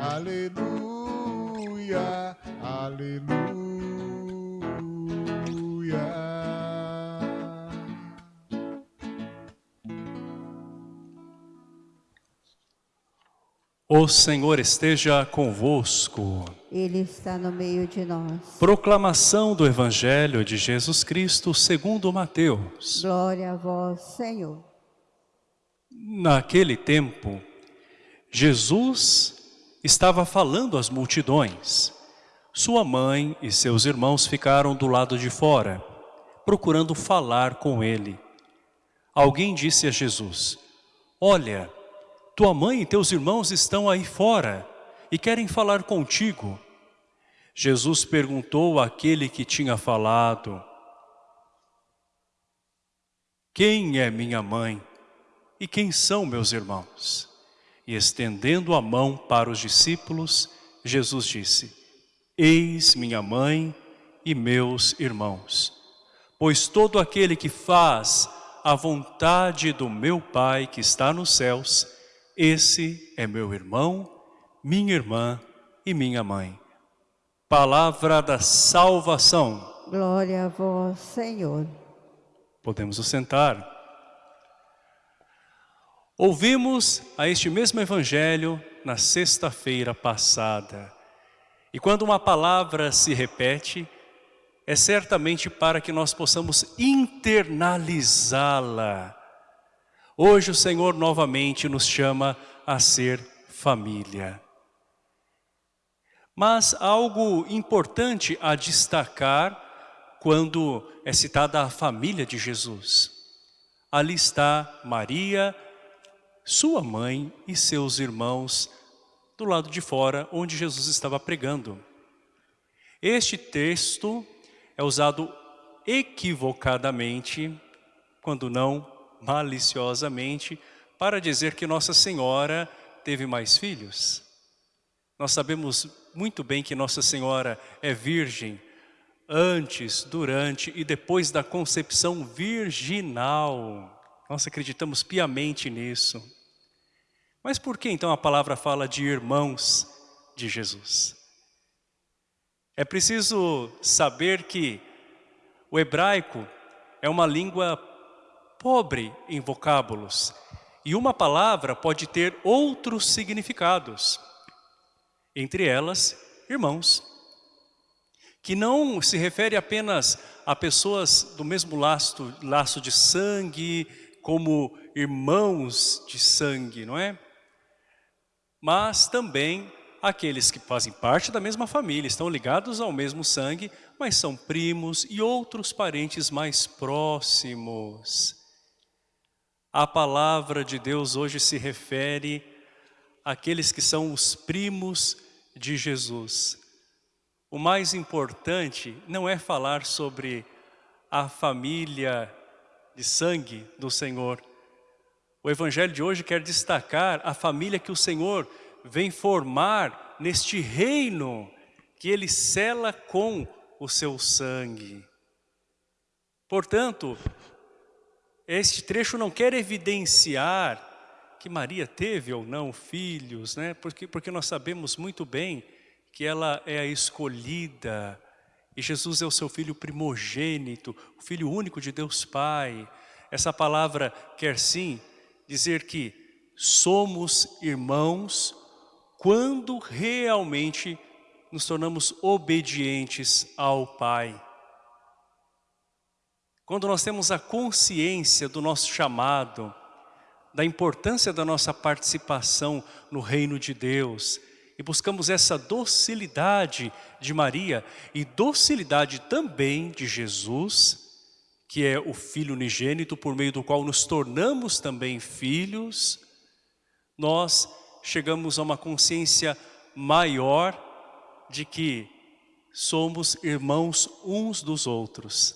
aleluia, aleluia. O Senhor esteja convosco. Ele está no meio de nós. Proclamação do Evangelho de Jesus Cristo segundo Mateus. Glória a vós, Senhor. Naquele tempo, Jesus estava falando às multidões. Sua mãe e seus irmãos ficaram do lado de fora, procurando falar com ele. Alguém disse a Jesus, Olha, tua mãe e teus irmãos estão aí fora e querem falar contigo. Jesus perguntou àquele que tinha falado, Quem é minha mãe e quem são meus irmãos? E estendendo a mão para os discípulos, Jesus disse, Eis minha mãe e meus irmãos, pois todo aquele que faz a vontade do meu Pai que está nos céus, esse é meu irmão, minha irmã e minha mãe. Palavra da salvação. Glória a vós, Senhor. Podemos nos sentar. Ouvimos a este mesmo evangelho na sexta-feira passada. E quando uma palavra se repete, é certamente para que nós possamos internalizá-la Hoje o Senhor novamente nos chama a ser família. Mas algo importante a destacar quando é citada a família de Jesus. Ali está Maria, sua mãe e seus irmãos do lado de fora, onde Jesus estava pregando. Este texto é usado equivocadamente, quando não maliciosamente para dizer que Nossa Senhora teve mais filhos. Nós sabemos muito bem que Nossa Senhora é virgem antes, durante e depois da concepção virginal. Nós acreditamos piamente nisso. Mas por que então a palavra fala de irmãos de Jesus? É preciso saber que o hebraico é uma língua pobre em vocábulos. E uma palavra pode ter outros significados. Entre elas, irmãos. Que não se refere apenas a pessoas do mesmo laço, laço de sangue, como irmãos de sangue, não é? Mas também aqueles que fazem parte da mesma família, estão ligados ao mesmo sangue, mas são primos e outros parentes mais próximos. A palavra de Deus hoje se refere àqueles que são os primos de Jesus. O mais importante não é falar sobre a família de sangue do Senhor. O Evangelho de hoje quer destacar a família que o Senhor vem formar neste reino que Ele cela com o seu sangue. Portanto, este trecho não quer evidenciar que Maria teve ou não filhos, né? porque, porque nós sabemos muito bem que ela é a escolhida e Jesus é o seu filho primogênito, o filho único de Deus Pai. Essa palavra quer sim dizer que somos irmãos quando realmente nos tornamos obedientes ao Pai. Quando nós temos a consciência do nosso chamado, da importância da nossa participação no reino de Deus, e buscamos essa docilidade de Maria e docilidade também de Jesus, que é o Filho unigênito por meio do qual nos tornamos também filhos, nós chegamos a uma consciência maior de que somos irmãos uns dos outros.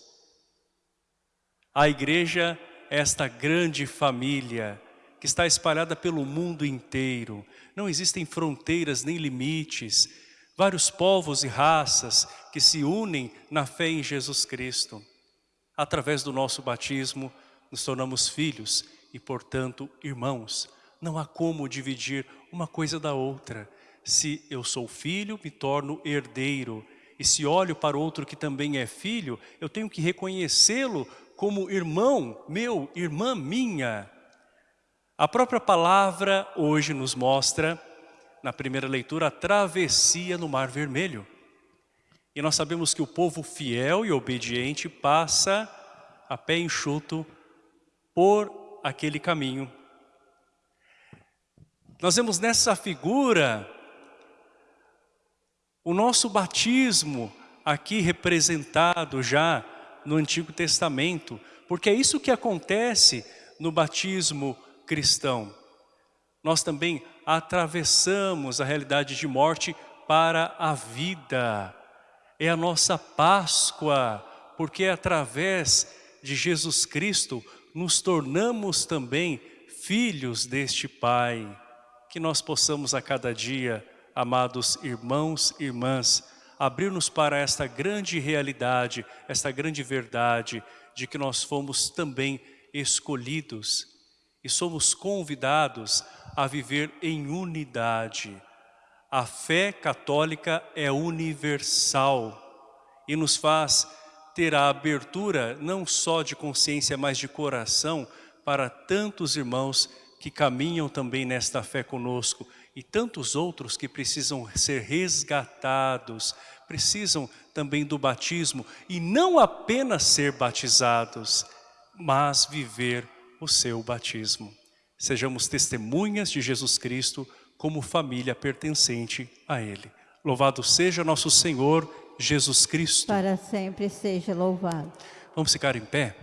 A igreja é esta grande família que está espalhada pelo mundo inteiro. Não existem fronteiras nem limites. Vários povos e raças que se unem na fé em Jesus Cristo. Através do nosso batismo, nos tornamos filhos e, portanto, irmãos. Não há como dividir uma coisa da outra. Se eu sou filho, me torno herdeiro. E se olho para outro que também é filho, eu tenho que reconhecê-lo como irmão meu, irmã minha. A própria palavra hoje nos mostra, na primeira leitura, a travessia no Mar Vermelho. E nós sabemos que o povo fiel e obediente passa a pé enxuto por aquele caminho. Nós vemos nessa figura o nosso batismo aqui representado já no Antigo Testamento, porque é isso que acontece no batismo cristão. Nós também atravessamos a realidade de morte para a vida. É a nossa Páscoa, porque é através de Jesus Cristo nos tornamos também filhos deste Pai. Que nós possamos a cada dia, amados irmãos e irmãs, abrir-nos para esta grande realidade, esta grande verdade de que nós fomos também escolhidos e somos convidados a viver em unidade. A fé católica é universal e nos faz ter a abertura não só de consciência, mas de coração para tantos irmãos que caminham também nesta fé conosco e tantos outros que precisam ser resgatados, precisam também do batismo e não apenas ser batizados, mas viver o seu batismo. Sejamos testemunhas de Jesus Cristo como família pertencente a Ele. Louvado seja nosso Senhor Jesus Cristo. Para sempre seja louvado. Vamos ficar em pé?